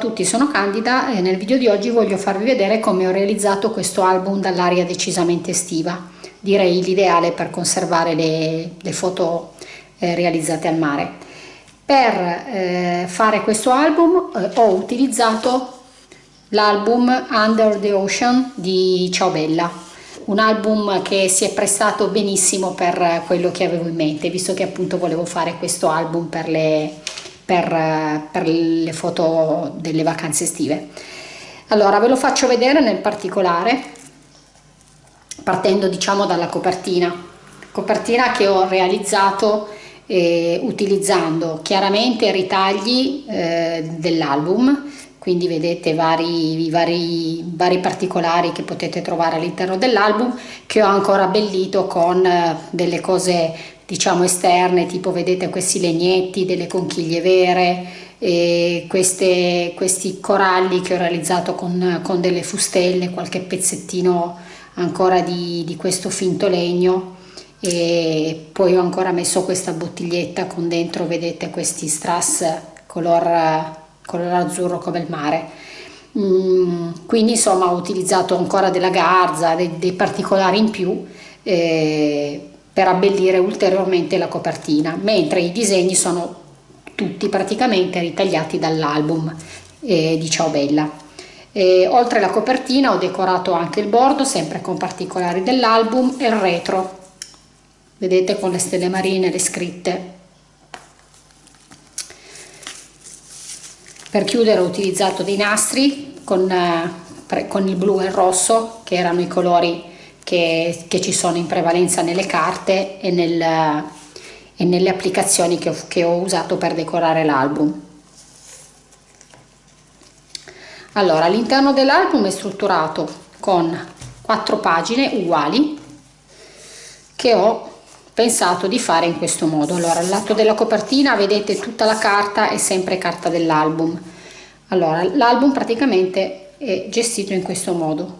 Tutti, sono Candida e nel video di oggi voglio farvi vedere come ho realizzato questo album dall'aria decisamente estiva. Direi l'ideale per conservare le, le foto eh, realizzate al mare. Per eh, fare questo album eh, ho utilizzato l'album Under the Ocean di Ciao Bella, un album che si è prestato benissimo per quello che avevo in mente, visto che appunto volevo fare questo album per le per, per le foto delle vacanze estive. Allora ve lo faccio vedere nel particolare partendo diciamo dalla copertina, copertina che ho realizzato eh, utilizzando chiaramente i ritagli eh, dell'album quindi vedete vari, vari, vari, particolari che potete trovare all'interno dell'album che ho ancora abbellito con eh, delle cose diciamo esterne tipo vedete questi legnetti delle conchiglie vere queste, questi coralli che ho realizzato con, con delle fustelle qualche pezzettino ancora di, di questo finto legno. E poi ho ancora messo questa bottiglietta con dentro vedete questi strass color, color azzurro come il mare. Mm, quindi insomma ho utilizzato ancora della garza dei, dei particolari in più eh, per abbellire ulteriormente la copertina, mentre i disegni sono tutti praticamente ritagliati dall'album eh, di Ciao Bella. E, oltre alla copertina ho decorato anche il bordo, sempre con particolari dell'album, e il retro, vedete con le stelle marine, le scritte. Per chiudere ho utilizzato dei nastri con, eh, con il blu e il rosso, che erano i colori che, che ci sono in prevalenza nelle carte e, nel, e nelle applicazioni che ho, che ho usato per decorare l'album. Allora, all'interno dell'album è strutturato con quattro pagine uguali che ho pensato di fare in questo modo. Allora, al lato della copertina vedete tutta la carta è sempre carta dell'album. Allora, l'album praticamente è gestito in questo modo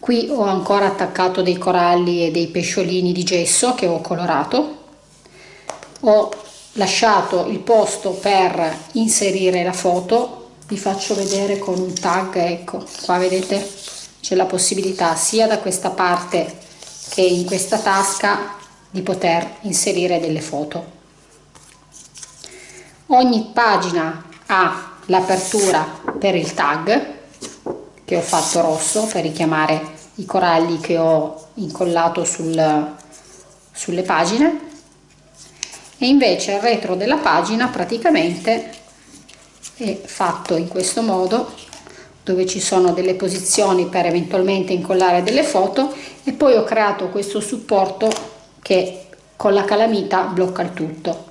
qui ho ancora attaccato dei coralli e dei pesciolini di gesso che ho colorato. Ho lasciato il posto per inserire la foto. Vi faccio vedere con un tag ecco qua vedete c'è la possibilità sia da questa parte che in questa tasca di poter inserire delle foto. Ogni pagina ha l'apertura per il tag che ho fatto rosso per richiamare i coralli che ho incollato sul, sulle pagine. E invece il retro della pagina praticamente è fatto in questo modo dove ci sono delle posizioni per eventualmente incollare delle foto e poi ho creato questo supporto che con la calamita blocca il tutto.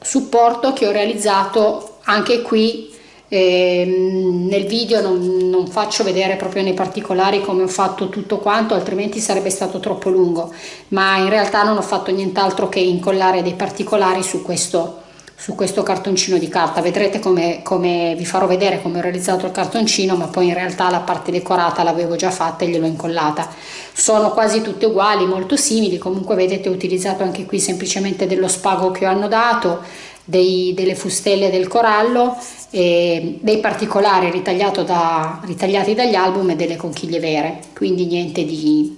Supporto che ho realizzato anche qui e ehm, nel video non, non, faccio vedere proprio nei particolari come ho fatto tutto quanto altrimenti sarebbe stato troppo lungo. Ma in realtà non ho fatto nient'altro che incollare dei particolari su questo su questo cartoncino di carta. Vedrete come, come vi farò vedere come ho realizzato il cartoncino ma poi in realtà la parte decorata l'avevo già fatta e gliel'ho incollata. Sono quasi tutte uguali molto simili. Comunque vedete ho utilizzato anche qui semplicemente dello spago che ho annodato dei, delle fustelle del corallo, e dei particolari da, ritagliati dagli album e delle conchiglie vere, quindi niente di,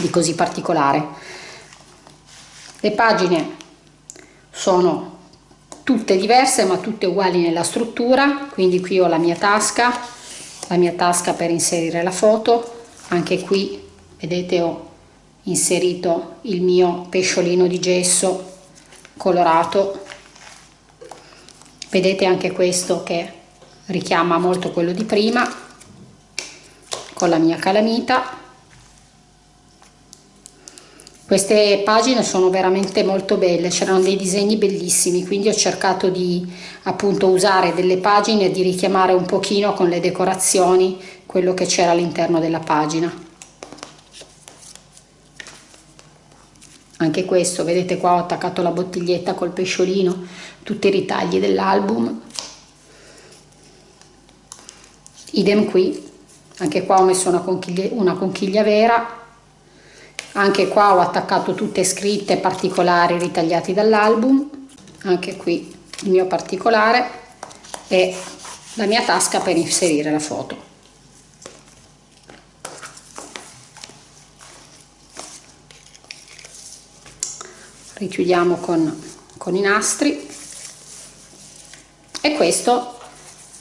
di così particolare. Le pagine sono tutte diverse ma tutte uguali nella struttura, quindi qui ho la mia tasca, la mia tasca per inserire la foto, anche qui vedete ho inserito il mio pesciolino di gesso colorato. Vedete anche questo che richiama molto quello di prima con la mia calamita. Queste pagine sono veramente molto belle c'erano dei disegni bellissimi quindi ho cercato di appunto usare delle pagine e di richiamare un pochino con le decorazioni quello che c'era all'interno della pagina anche questo vedete qua ho attaccato la bottiglietta col pesciolino tutti i ritagli dell'album. Idem qui anche qua ho messo una conchiglia, una conchiglia vera. Anche qua ho attaccato tutte scritte particolari ritagliati dall'album. Anche qui il mio particolare e la mia tasca per inserire la foto richiudiamo con, con i nastri. E questo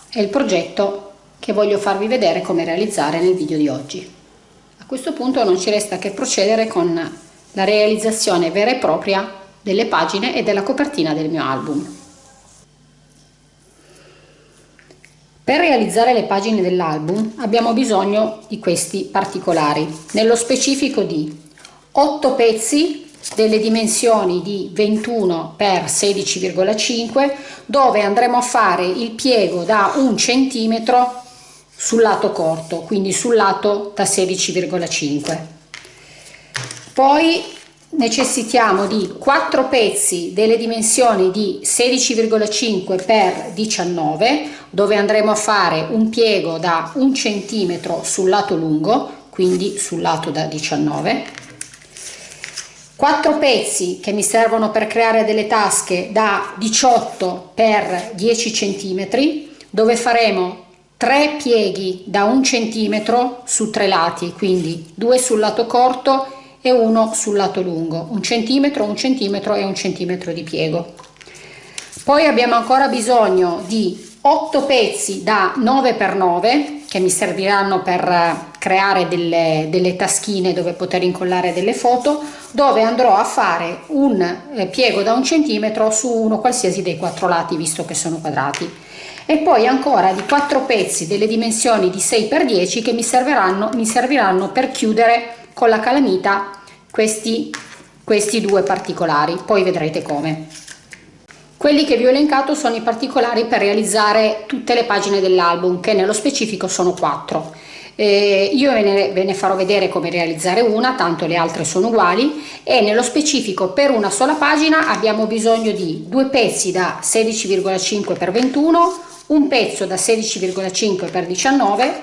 è il progetto che voglio farvi vedere come realizzare nel video di oggi. A questo punto non ci resta che procedere con la realizzazione vera e propria delle pagine e della copertina del mio album. Per realizzare le pagine dell'album abbiamo bisogno di questi particolari, nello specifico di 8 pezzi delle dimensioni di 21 x 16,5 dove andremo a fare il piego da un centimetro sul lato corto, quindi sul lato da 16,5. Poi necessitiamo di 4 pezzi delle dimensioni di 16,5 x 19 dove andremo a fare un piego da un centimetro sul lato lungo quindi sul lato da 19 4 pezzi che mi servono per creare delle tasche da 18 x 10 centimetri dove faremo 3 pieghi da un centimetro su tre lati quindi due sul lato corto e uno sul lato lungo, un centimetro, un centimetro e un centimetro di piego. Poi abbiamo ancora bisogno di 8 pezzi da 9 x 9 che mi serviranno per creare delle, delle taschine dove poter incollare delle foto dove andrò a fare un eh, piego da un centimetro su uno qualsiasi dei quattro lati visto che sono quadrati e poi ancora di 4 pezzi delle dimensioni di 6 x 10 che mi serviranno, mi serviranno per chiudere con la calamita questi, questi due particolari, poi vedrete come. Quelli che vi ho elencato sono i particolari per realizzare tutte le pagine dell'album, che nello specifico sono quattro. Eh, io ve ne, ve ne, farò vedere come realizzare una, tanto le altre sono uguali e nello specifico per una sola pagina abbiamo bisogno di due pezzi da 16,5 x 21, un pezzo da 16,5 x 19,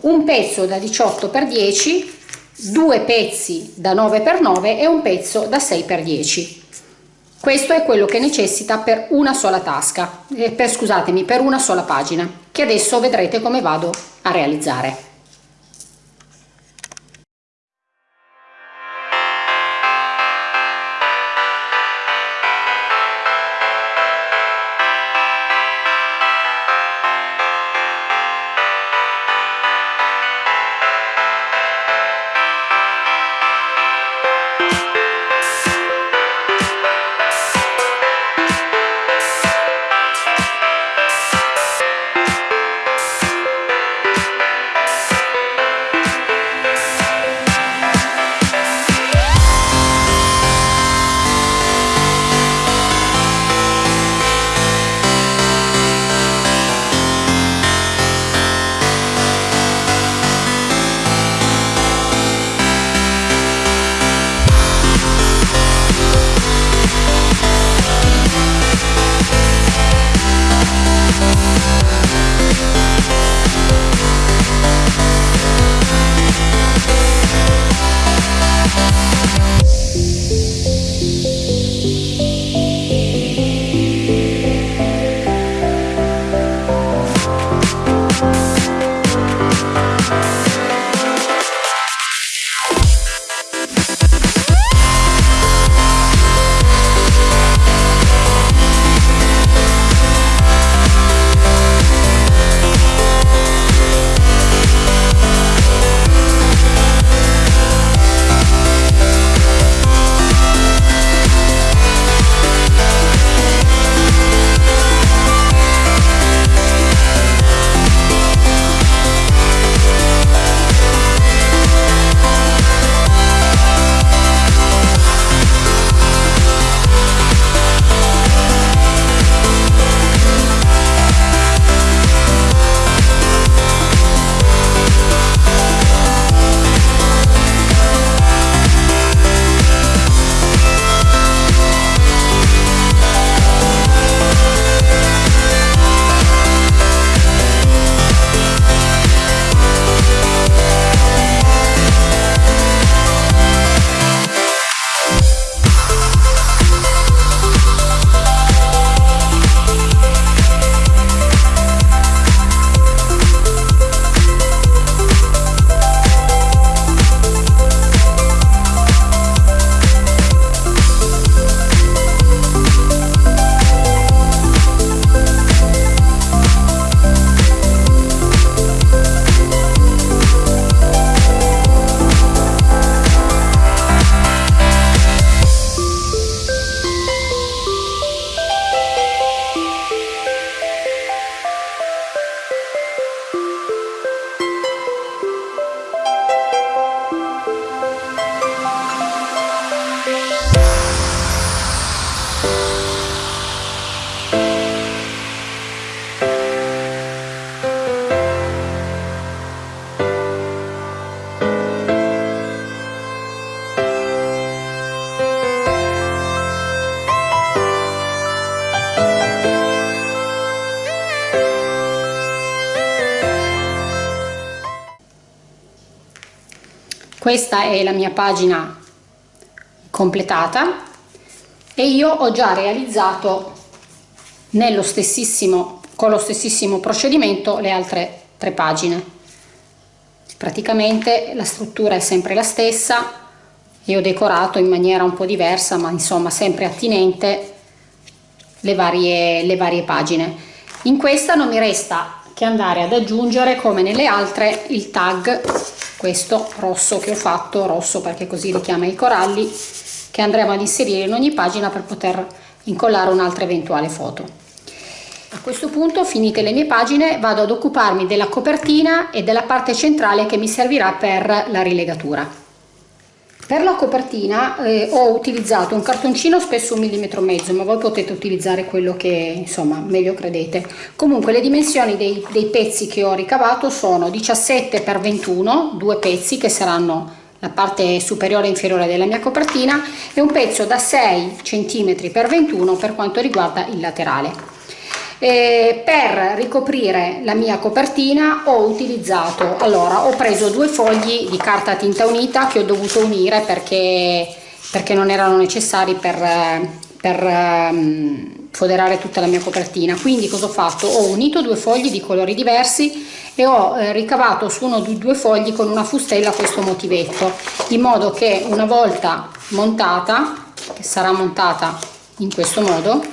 un pezzo da 18 x 10 due pezzi da 9 x 9 e un pezzo da 6 x 10 questo è quello che necessita per una sola tasca eh, per scusatemi per una sola pagina che adesso vedrete come vado a realizzare questa è la mia pagina completata e io ho già realizzato nello stessissimo con lo stessimo procedimento le altre tre pagine. Praticamente la struttura è sempre la stessa e ho decorato in maniera un po' diversa ma insomma sempre attinente le varie, le varie pagine. In questa non mi resta che andare ad aggiungere come nelle altre il tag questo rosso che ho fatto rosso perché così richiama i coralli che andremo ad inserire in ogni pagina per poter incollare un'altra eventuale foto. A questo punto finite le mie pagine vado ad occuparmi della copertina e della parte centrale che mi servirà per la rilegatura per la copertina eh, ho utilizzato un cartoncino spesso un millimetro e mezzo, ma voi potete utilizzare quello che insomma meglio credete. Comunque le dimensioni dei, dei pezzi che ho ricavato sono 17 x 21, due pezzi che saranno la parte superiore e inferiore della mia copertina e un pezzo da 6 cm x 21 per quanto riguarda il laterale. Eh, per ricoprire la mia copertina ho utilizzato allora ho preso due fogli di carta tinta unita che ho dovuto unire perché, perché non erano necessari per, per um, foderare tutta la mia copertina. Quindi cosa ho fatto? Ho unito due fogli di colori diversi e ho eh, ricavato su uno dei due fogli con una fustella questo motivetto in modo che una volta montata che sarà montata in questo modo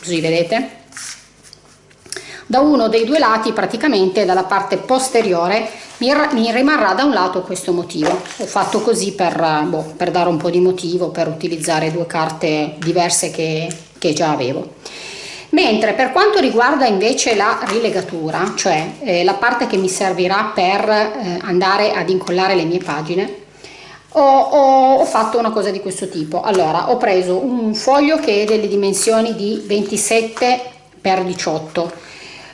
così vedete da uno dei due lati praticamente dalla parte posteriore mi, rimarrà da un lato questo motivo. Ho fatto così per, boh, per dare un po' di motivo per utilizzare due carte diverse che, che già avevo. Mentre per quanto riguarda invece la rilegatura cioè eh, la parte che mi servirà per eh, andare ad incollare le mie pagine ho, ho, ho, fatto una cosa di questo tipo. Allora ho preso un foglio che è delle dimensioni di 27 x 18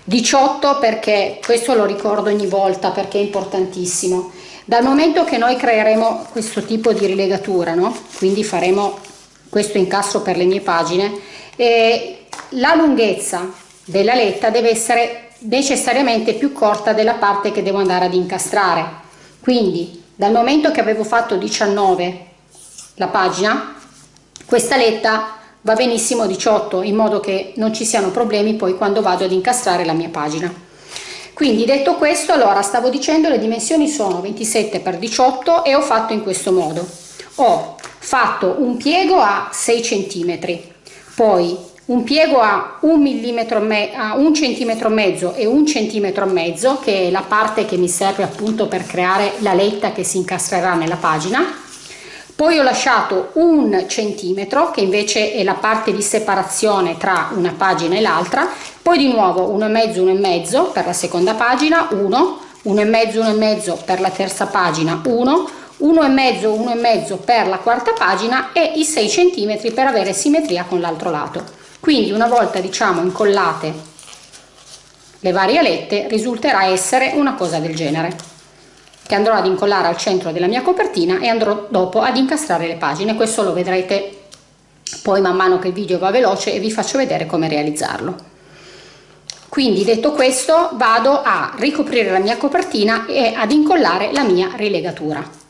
18 perché questo lo ricordo ogni volta perché è importantissimo dal momento che noi creeremo questo tipo di rilegatura no? quindi faremo questo incastro per le mie pagine e la lunghezza della letta deve essere necessariamente più corta della parte che devo andare ad incastrare quindi dal momento che avevo fatto 19 la pagina questa letta va benissimo 18 in modo che non ci siano problemi poi quando vado ad incastrare la mia pagina. Quindi detto questo allora stavo dicendo le dimensioni sono 27 x 18 e ho fatto in questo modo. Ho fatto un piego a 6 cm poi un piego a un millimetro a un centimetro e mezzo e un centimetro e mezzo che è la parte che mi serve appunto per creare la letta che si incastrerà nella pagina poi ho lasciato un centimetro che invece è la parte di separazione tra una pagina e l'altra. Poi di nuovo uno e mezzo uno e mezzo per la seconda pagina 1 uno e mezzo uno e mezzo per la terza pagina 1 uno e mezzo uno e mezzo per la quarta pagina e i 6 centimetri per avere simmetria con l'altro lato. Quindi una volta diciamo incollate le varie alette risulterà essere una cosa del genere che andrò ad incollare al centro della mia copertina e andrò dopo ad incastrare le pagine. Questo lo vedrete poi man mano che il video va veloce e vi faccio vedere come realizzarlo. Quindi detto questo vado a ricoprire la mia copertina e ad incollare la mia rilegatura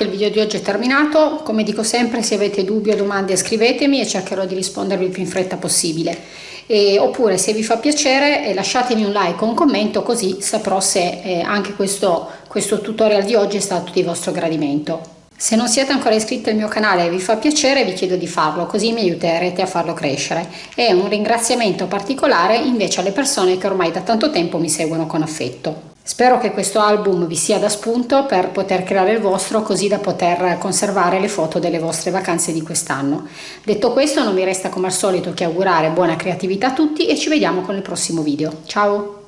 anche il video di oggi è terminato, come dico sempre se avete dubbi o domande scrivetemi e cercherò di rispondervi il più in fretta possibile. E, oppure se vi fa piacere eh, lasciatemi un like o un commento così saprò se eh, anche questo, questo tutorial di oggi è stato di vostro gradimento. Se non siete ancora iscritti al mio canale e vi fa piacere vi chiedo di farlo così mi aiuterete a farlo crescere e un ringraziamento particolare invece alle persone che ormai da tanto tempo mi seguono con affetto. Spero che questo album vi sia da spunto per poter creare il vostro così da poter conservare le foto delle vostre vacanze di quest'anno. Detto questo non mi resta come al solito che augurare buona creatività a tutti e ci vediamo con il prossimo video. Ciao!